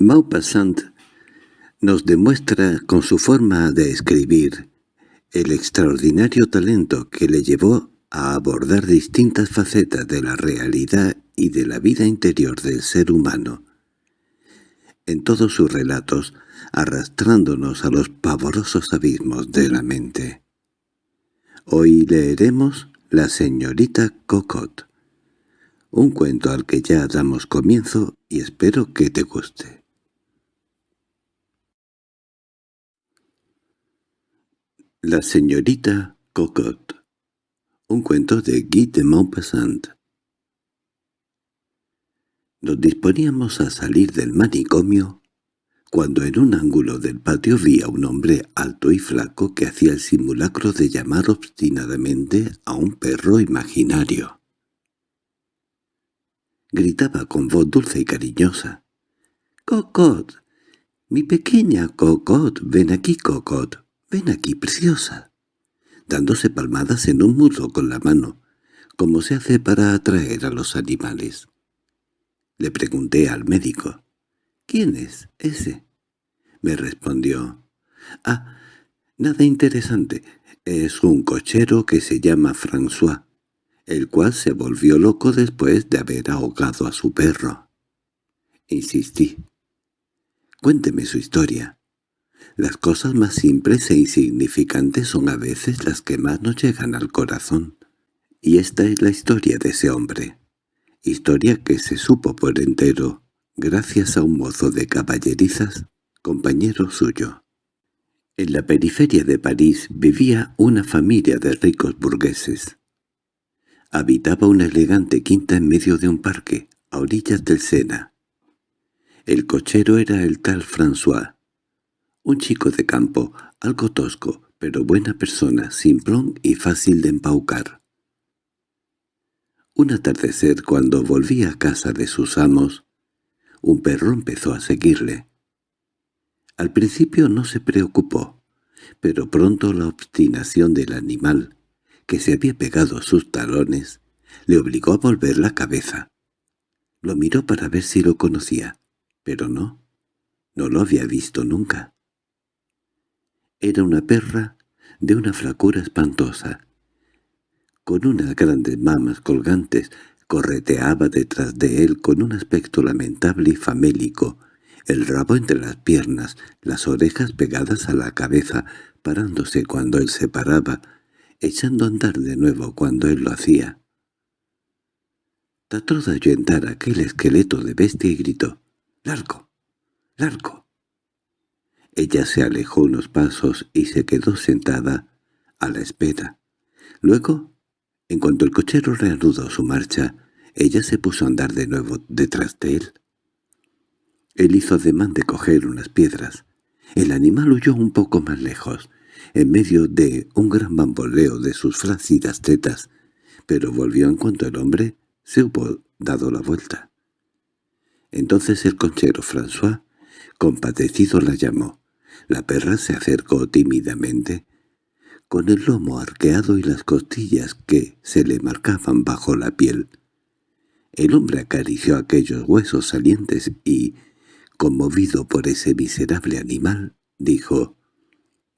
Maupassant nos demuestra con su forma de escribir el extraordinario talento que le llevó a abordar distintas facetas de la realidad y de la vida interior del ser humano. En todos sus relatos, arrastrándonos a los pavorosos abismos de la mente. Hoy leeremos La señorita Cocotte, un cuento al que ya damos comienzo y espero que te guste. La señorita Cocotte Un cuento de Guy de Maupassant Nos disponíamos a salir del manicomio cuando en un ángulo del patio vi a un hombre alto y flaco que hacía el simulacro de llamar obstinadamente a un perro imaginario. Gritaba con voz dulce y cariñosa. —¡Cocot! ¡Mi pequeña Cocot! ¡Ven aquí, Cocot! «Ven aquí, preciosa», dándose palmadas en un muslo con la mano, como se hace para atraer a los animales. Le pregunté al médico, «¿Quién es ese?» Me respondió, «Ah, nada interesante, es un cochero que se llama François, el cual se volvió loco después de haber ahogado a su perro». Insistí. «Cuénteme su historia». Las cosas más simples e insignificantes son a veces las que más nos llegan al corazón. Y esta es la historia de ese hombre. Historia que se supo por entero, gracias a un mozo de caballerizas, compañero suyo. En la periferia de París vivía una familia de ricos burgueses. Habitaba una elegante quinta en medio de un parque, a orillas del Sena. El cochero era el tal François, un chico de campo, algo tosco, pero buena persona, simplón y fácil de empaucar. Un atardecer, cuando volvía a casa de sus amos, un perro empezó a seguirle. Al principio no se preocupó, pero pronto la obstinación del animal, que se había pegado a sus talones, le obligó a volver la cabeza. Lo miró para ver si lo conocía, pero no, no lo había visto nunca. Era una perra de una flacura espantosa. Con unas grandes mamas colgantes, correteaba detrás de él con un aspecto lamentable y famélico, el rabo entre las piernas, las orejas pegadas a la cabeza, parándose cuando él se paraba, echando a andar de nuevo cuando él lo hacía. Trató de ahuyentar aquel esqueleto de bestia y gritó, «¡Largo! ¡Largo!». Ella se alejó unos pasos y se quedó sentada a la espera. Luego, en cuanto el cochero reanudó su marcha, ella se puso a andar de nuevo detrás de él. Él hizo ademán de coger unas piedras. El animal huyó un poco más lejos, en medio de un gran bamboleo de sus flácidas tetas, pero volvió en cuanto el hombre se hubo dado la vuelta. Entonces el conchero François, compadecido, la llamó. La perra se acercó tímidamente, con el lomo arqueado y las costillas que se le marcaban bajo la piel. El hombre acarició aquellos huesos salientes y, conmovido por ese miserable animal, dijo,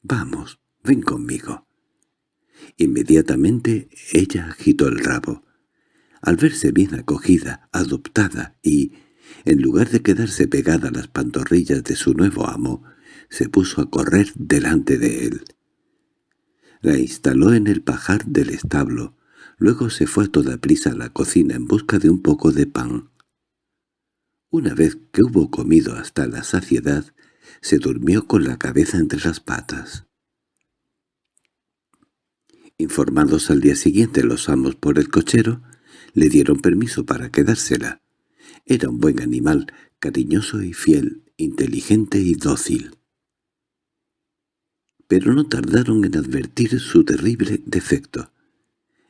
«Vamos, ven conmigo». Inmediatamente ella agitó el rabo. Al verse bien acogida, adoptada y, en lugar de quedarse pegada a las pantorrillas de su nuevo amo, se puso a correr delante de él. La instaló en el pajar del establo, luego se fue a toda prisa a la cocina en busca de un poco de pan. Una vez que hubo comido hasta la saciedad, se durmió con la cabeza entre las patas. Informados al día siguiente los amos por el cochero, le dieron permiso para quedársela. Era un buen animal, cariñoso y fiel, inteligente y dócil pero no tardaron en advertir su terrible defecto.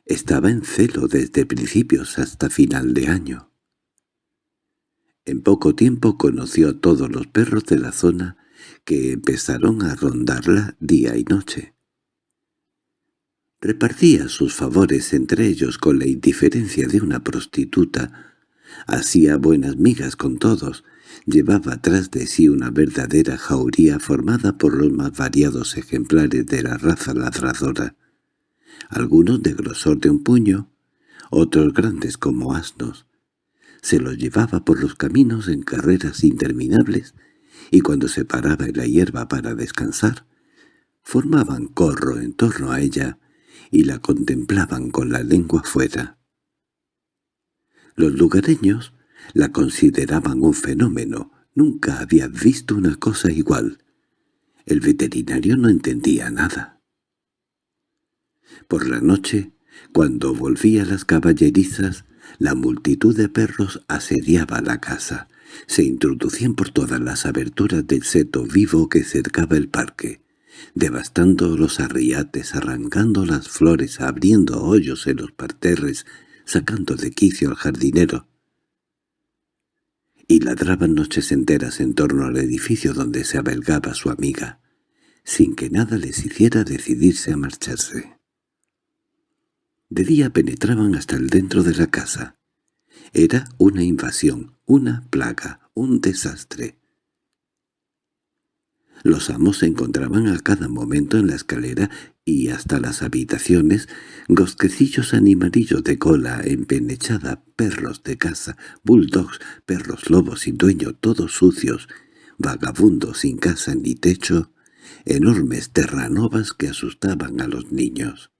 Estaba en celo desde principios hasta final de año. En poco tiempo conoció a todos los perros de la zona que empezaron a rondarla día y noche. Repartía sus favores entre ellos con la indiferencia de una prostituta, Hacía buenas migas con todos. Llevaba tras de sí una verdadera jauría formada por los más variados ejemplares de la raza ladradora. Algunos de grosor de un puño, otros grandes como asnos. Se los llevaba por los caminos en carreras interminables y cuando se paraba en la hierba para descansar, formaban corro en torno a ella y la contemplaban con la lengua fuera. Los lugareños la consideraban un fenómeno, nunca había visto una cosa igual. El veterinario no entendía nada. Por la noche, cuando volvía las caballerizas, la multitud de perros asediaba la casa. Se introducían por todas las aberturas del seto vivo que cercaba el parque, devastando los arriates, arrancando las flores, abriendo hoyos en los parterres, sacando de quicio al jardinero. Y ladraban noches enteras en torno al edificio donde se abelgaba su amiga, sin que nada les hiciera decidirse a marcharse. De día penetraban hasta el dentro de la casa. Era una invasión, una plaga, un desastre. Los amos se encontraban a cada momento en la escalera y hasta las habitaciones, gosquecillos animalillos de cola empenechada, perros de casa, bulldogs, perros lobos sin dueño, todos sucios, vagabundos sin casa ni techo, enormes terranovas que asustaban a los niños.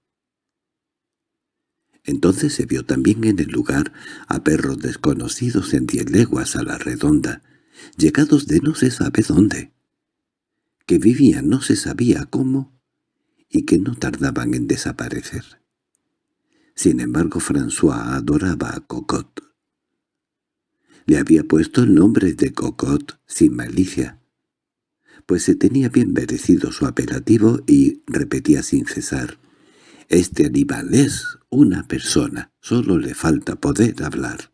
Entonces se vio también en el lugar a perros desconocidos en diez leguas a la redonda, llegados de no se sabe dónde, que vivían no se sabía cómo y que no tardaban en desaparecer. Sin embargo, François adoraba a Cocotte. Le había puesto el nombre de Cocotte sin malicia, pues se tenía bien merecido su apelativo y repetía sin cesar, «Este animal es una persona, solo le falta poder hablar».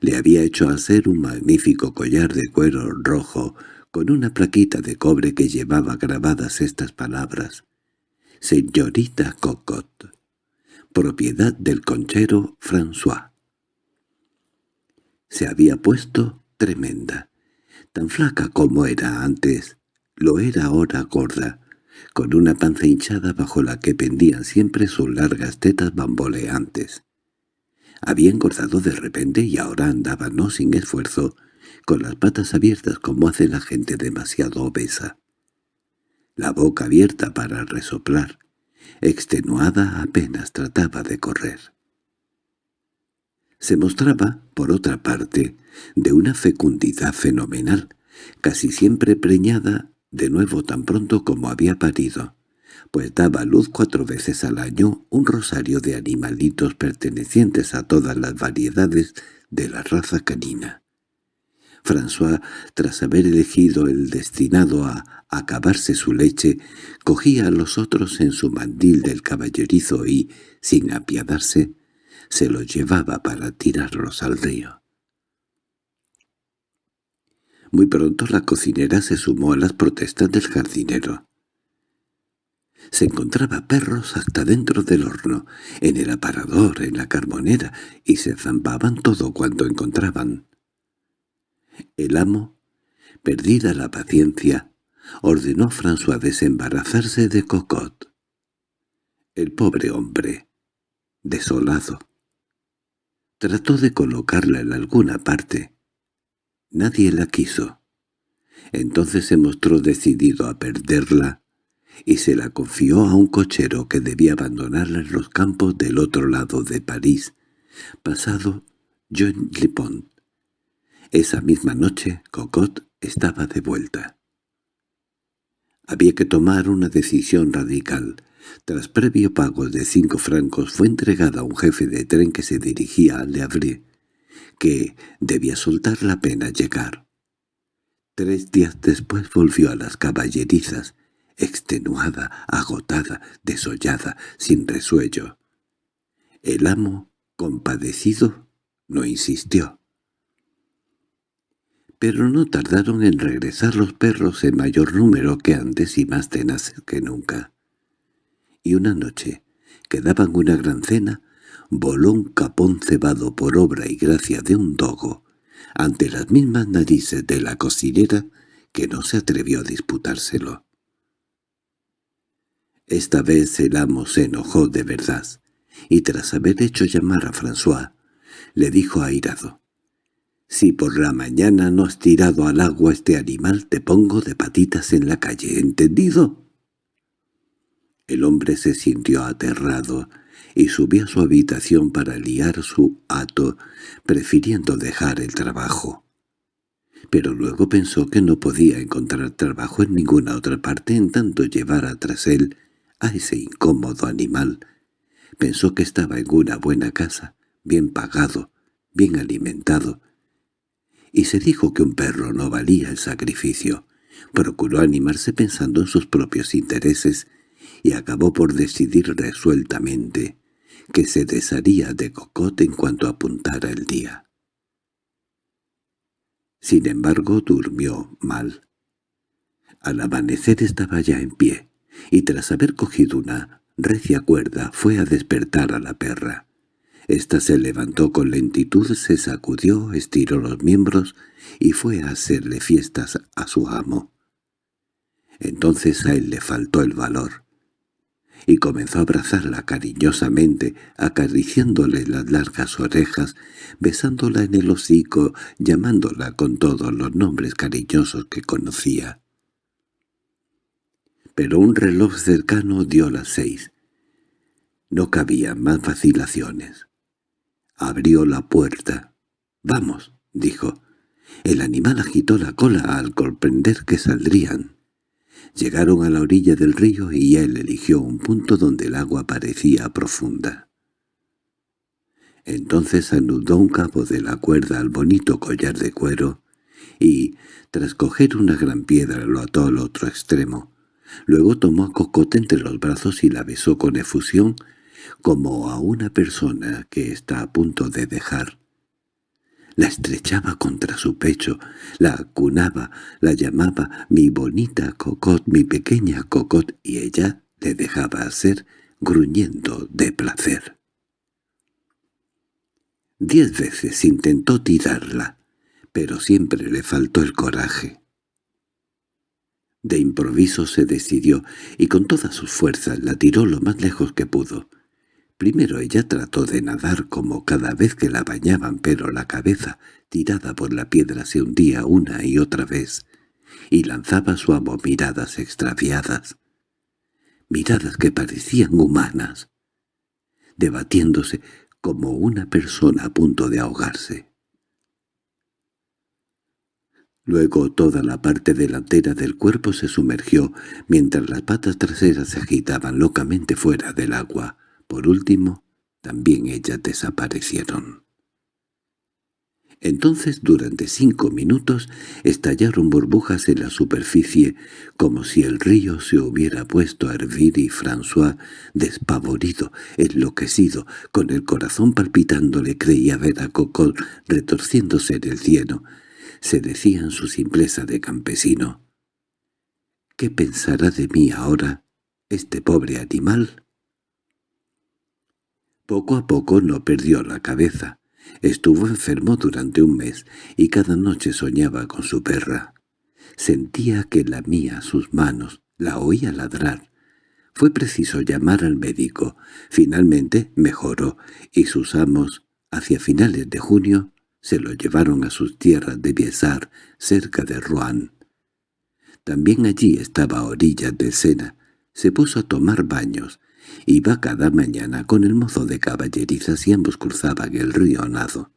Le había hecho hacer un magnífico collar de cuero rojo con una plaquita de cobre que llevaba grabadas estas palabras. Señorita Cocotte, propiedad del conchero François. Se había puesto tremenda, tan flaca como era antes, lo era ahora gorda, con una panza hinchada bajo la que pendían siempre sus largas tetas bamboleantes. Había engordado de repente y ahora andaba no sin esfuerzo, con las patas abiertas como hace la gente demasiado obesa. La boca abierta para resoplar, extenuada apenas trataba de correr. Se mostraba, por otra parte, de una fecundidad fenomenal, casi siempre preñada de nuevo tan pronto como había parido, pues daba luz cuatro veces al año un rosario de animalitos pertenecientes a todas las variedades de la raza canina. François, tras haber elegido el destinado a acabarse su leche, cogía a los otros en su mandil del caballerizo y, sin apiadarse, se los llevaba para tirarlos al río. Muy pronto la cocinera se sumó a las protestas del jardinero. Se encontraba perros hasta dentro del horno, en el aparador, en la carbonera, y se zampaban todo cuanto encontraban. El amo, perdida la paciencia, ordenó a François desembarazarse de Cocotte. El pobre hombre, desolado, trató de colocarla en alguna parte. Nadie la quiso. Entonces se mostró decidido a perderla y se la confió a un cochero que debía abandonarla en los campos del otro lado de París, pasado John Lepont. Esa misma noche Cocotte estaba de vuelta. Había que tomar una decisión radical. Tras previo pago de cinco francos fue entregada a un jefe de tren que se dirigía a Le Havre, que debía soltar la pena llegar. Tres días después volvió a las caballerizas, extenuada, agotada, desollada, sin resuello. El amo, compadecido, no insistió pero no tardaron en regresar los perros en mayor número que antes y más tenaces que nunca. Y una noche, que daban una gran cena, voló un capón cebado por obra y gracia de un dogo ante las mismas narices de la cocinera que no se atrevió a disputárselo. Esta vez el amo se enojó de verdad, y tras haber hecho llamar a François, le dijo airado, «Si por la mañana no has tirado al agua este animal, te pongo de patitas en la calle, ¿entendido?» El hombre se sintió aterrado y subió a su habitación para liar su hato, prefiriendo dejar el trabajo. Pero luego pensó que no podía encontrar trabajo en ninguna otra parte en tanto llevara tras él a ese incómodo animal. Pensó que estaba en una buena casa, bien pagado, bien alimentado, y se dijo que un perro no valía el sacrificio. Procuró animarse pensando en sus propios intereses y acabó por decidir resueltamente que se desharía de Cocotte en cuanto apuntara el día. Sin embargo, durmió mal. Al amanecer estaba ya en pie, y tras haber cogido una recia cuerda fue a despertar a la perra. Esta se levantó con lentitud, se sacudió, estiró los miembros y fue a hacerle fiestas a su amo. Entonces a él le faltó el valor y comenzó a abrazarla cariñosamente, acariciándole las largas orejas, besándola en el hocico, llamándola con todos los nombres cariñosos que conocía. Pero un reloj cercano dio las seis. No cabía más vacilaciones. Abrió la puerta. «Vamos», dijo. El animal agitó la cola al comprender que saldrían. Llegaron a la orilla del río y él eligió un punto donde el agua parecía profunda. Entonces anudó un cabo de la cuerda al bonito collar de cuero y, tras coger una gran piedra, lo ató al otro extremo. Luego tomó a Cocote entre los brazos y la besó con efusión como a una persona que está a punto de dejar la estrechaba contra su pecho, la acunaba, la llamaba mi bonita Cocot, mi pequeña Cocot, y ella le dejaba hacer gruñendo de placer. Diez veces intentó tirarla, pero siempre le faltó el coraje. De improviso se decidió, y con todas sus fuerzas la tiró lo más lejos que pudo. Primero ella trató de nadar como cada vez que la bañaban, pero la cabeza, tirada por la piedra, se hundía una y otra vez, y lanzaba su amo miradas extraviadas, miradas que parecían humanas, debatiéndose como una persona a punto de ahogarse. Luego toda la parte delantera del cuerpo se sumergió, mientras las patas traseras se agitaban locamente fuera del agua. Por último, también ellas desaparecieron. Entonces durante cinco minutos estallaron burbujas en la superficie, como si el río se hubiera puesto a hervir y François, despavorido, enloquecido, con el corazón palpitándole, creía ver a Cocol retorciéndose en el cielo. Se decía en su simpleza de campesino. —¿Qué pensará de mí ahora este pobre animal? Poco a poco no perdió la cabeza. Estuvo enfermo durante un mes y cada noche soñaba con su perra. Sentía que lamía sus manos, la oía ladrar. Fue preciso llamar al médico. Finalmente mejoró y sus amos, hacia finales de junio, se lo llevaron a sus tierras de Biesar, cerca de Rouen. También allí estaba a orillas de Sena. Se puso a tomar baños Iba cada mañana con el mozo de caballerizas y ambos cruzaban el río nado.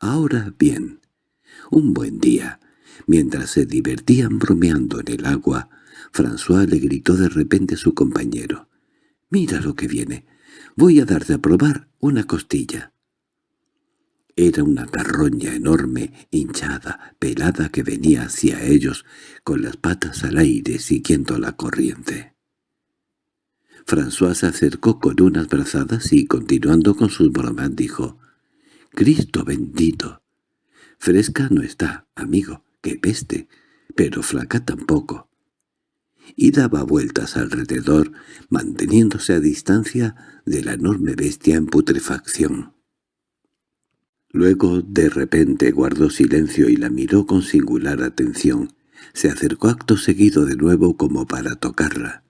Ahora bien, un buen día, mientras se divertían bromeando en el agua, François le gritó de repente a su compañero. «¡Mira lo que viene! Voy a darte a probar una costilla». Era una carroña enorme, hinchada, pelada que venía hacia ellos, con las patas al aire siguiendo la corriente. François se acercó con unas brazadas y, continuando con sus bromas, dijo, «¡Cristo bendito! Fresca no está, amigo, que peste, pero flaca tampoco. y daba vueltas alrededor, manteniéndose a distancia de la enorme bestia en putrefacción. Luego, de repente, guardó silencio y la miró con singular atención. Se acercó acto seguido de nuevo como para tocarla.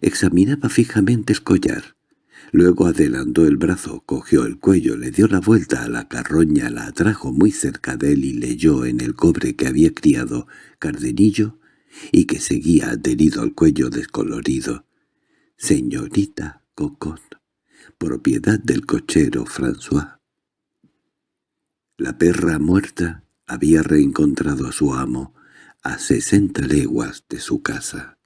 Examinaba fijamente el collar. Luego adelantó el brazo, cogió el cuello, le dio la vuelta a la carroña, la atrajo muy cerca de él y leyó en el cobre que había criado Cardenillo y que seguía adherido al cuello descolorido. «Señorita Cocot, propiedad del cochero François». La perra muerta había reencontrado a su amo a sesenta leguas de su casa.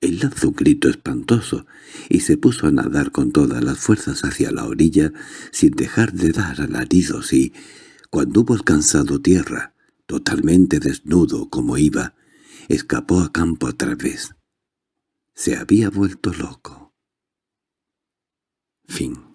Él lanzó un grito espantoso y se puso a nadar con todas las fuerzas hacia la orilla sin dejar de dar alaridos y, cuando hubo alcanzado tierra, totalmente desnudo como iba, escapó a campo a través. Se había vuelto loco. Fin